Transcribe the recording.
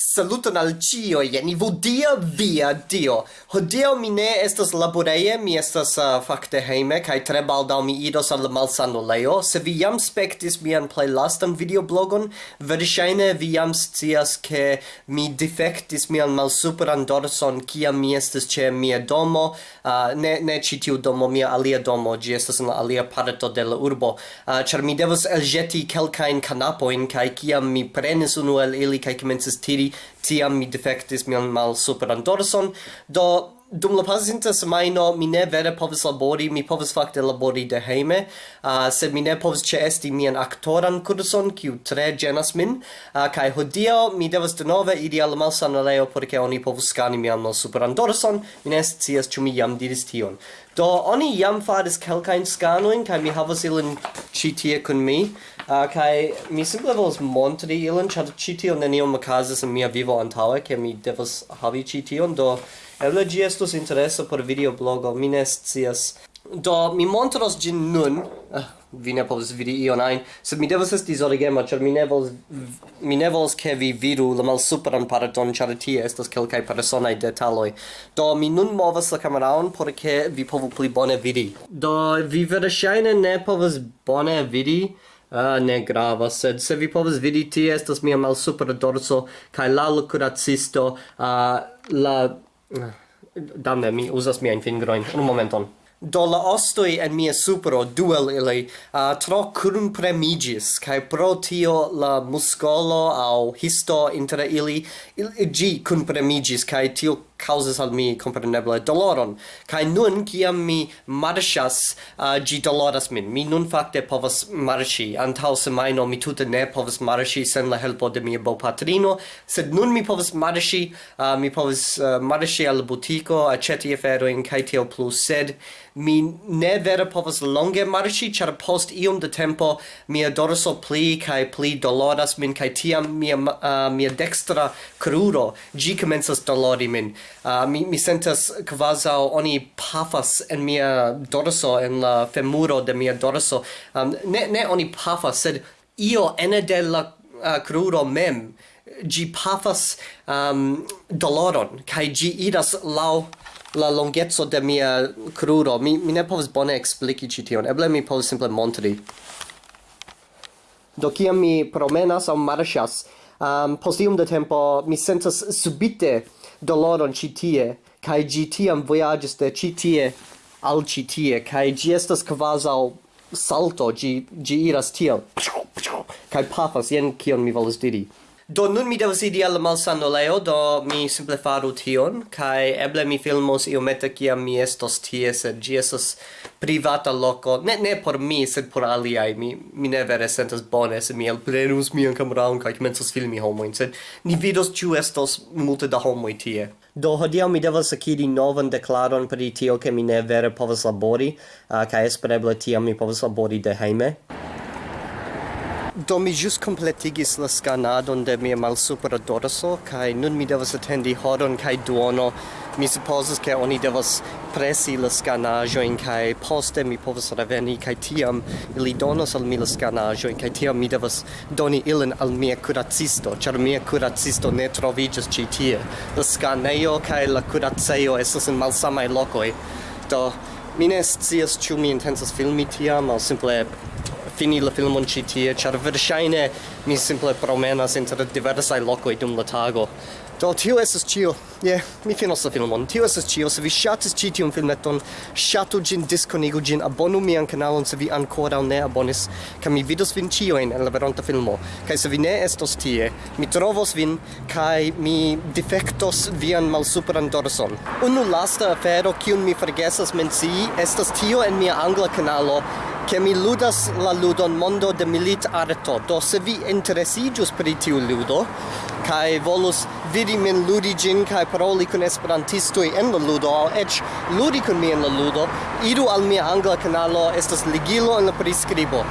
Saluton al cio, jen i dia via dio. Hodio mi ne estas laboreie, mi estas uh, fakte heime, kai tre baldau mi idos al malsano leo. Se vi jam spektis mian playlastan videoblogon, verŝajne vi jam scias ke mi defektis mian malsuperan dorson kiam mi estas ĉe mia domo, uh, ne, ne ĉi tiu domo, mia alia domo, ĝi estas en alia parto de la urbo, uh, ĉar mi devas elĵeti kelkajn kanapojn kaj kiam mi prenis unu el ili kaj komencis tiri tiam mi defectis mian mal superan dorson, do dum la pasinta semaino mi ne vere povis labori, mi povis fakte labori de hejme, uh, sed mi ne povis ĉeesti mian aktoran kurson, kiu tre ĝenas min, uh, kaj hodiaŭ mi devas de nove iri al malsanulejo por ke oni povus skani mian malsuperan dorson, mi ne scias ĉu mi jam diris tion. Do oni jam faris kelkajn skanojn kaj mi havas ilin ĉi tie kun mi, uh, kai mi simple volas montri ilin ĉar ĉi tio neniom okazis en mia vivo antaŭe ke mi devas havi ĉi tion do eble ĝi estus interesa por videoblogo mi ne scias. Do mi montros ĝin nun. Uh, vi ne povas vidi ion ajn sed mi devas esti zorigema ĉar mi ne volas mi ne volas ke vi vidu la malsupran parton ĉar tie estas kelkaj personaj detaloj. Do mi nun movas la kameraon por ke vi povu pli bone vidi. Do vi verŝajne ne povas bone vidi Ah, ne grava, sed se vi povas vidi tie estas mia super dorso kai la lucuracisto, ah, la ah, damne mi uzas miajn fingroin, un momenton. Do la ostoi en mia supero, duel ili uh, tro crun premigis kai pro tio la muscolo au histo inter ili il, gi crun premigis kai tio causas al mi compreneble doloron kai nun kiam mi marŝas uh, gi doloras min. Mi nun fakte povas marŝi antaŭ no mi tute ne povas marŝi sen la helpo de mia bopatrino sed nun mi povas marŝi uh, mi povas uh, marŝi al butiko aĉeti aferojn kaj tio plus, sed mi ne vera povas longe marŝi char post iom de tempo mia dorso pli kaj pli doloras min kaj tiam mia uh, mia dextra kruro gi komencas dolori min uh, mi mi sentas kvazaŭ oni pafas en mia dorso en la femuro de mia dorso. Um, ne ne oni pafas sed io ene de la ah, uh, crudo mem gi pafas um, doloron kaj gi idas lau la longezzo de mia crudo. mi mi ne povas bone expliki ci tion. Eble mi povas simple montri. Do kiam mi promenas au marxas, um, post iom da tempo mi sentas subite doloron ci tie kaj gi tiam voyages de ci tie al ci tie kaj gi estas kvazaŭ salto gi, gi iras tiel. Kaj pafas jen kion mi volas diri. Do nun mi devas idi al malsanulejo, do mi simple faru tion, kai eble mi filmos iomete kia mi estos tie, sed gi estos privata loco, ne, ne por mi, sed por aliai, mi, mi ne vere sentas bone, sed mi elplenus mian cameraon, kai comensos filmi homoin, sed ni vidos ciu estos multe da homoi tie. Do hodiaŭ mi devas akiri novan deklaron pri tio ke mi ne vere povas labori, uh, kaj espereble tiam mi povas labori de hejme. Do mi jus completigis la scanadon de mia malsupra dorso, kai nun mi devas attendi horon kai duono. Mi supposes che oni devas presi la scanajoin, kai poste mi povas reveni, kai tiam ili donos al mi la scanajoin, kai tiam mi devas doni ilin al mia curacisto, char mia curacisto ne trovigas ci tie. La scaneo kai la curaceo esas in malsamai locoi. Do, mi ne scias ciu mi intensas filmi tiam, al simple fini la filmon ĉi tie, ĉar verŝajne mi simple promenas inter diversaj lokoj dum la tago. Do tio estas ĉio. Je, yeah, mi finos la filmon. Tio estas ĉio. Se vi ŝatis ĉi tiun filmeton, ŝatu ĝin, diskonigu ĝin, abonu mian kanalon se vi ankoraŭ ne abonis, kaj mi vidos vin ĉiujn en la veronta filmo. Kaj se vi ne estos tie, mi trovos vin kaj mi difektos vian malsupran dorson. Unu lasta afero kiun mi forgesas mencii estas tio en mia angla kanalo che mi ludas la ludon mondo de milit arto. Do se vi interesigius pri tiu ludo, kai volus vidi min ludi gin kai paroli kun esperantistoi en la ludo, au ech ludi kun mi en la ludo, idu al mia angla canalo, estas ligilo en la prescribo.